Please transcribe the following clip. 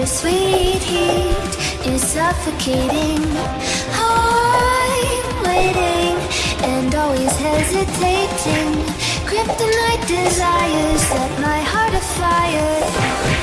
the sweet heat is suffocating. I'm waiting and always hesitating. Kryptonite desires set my heart afire.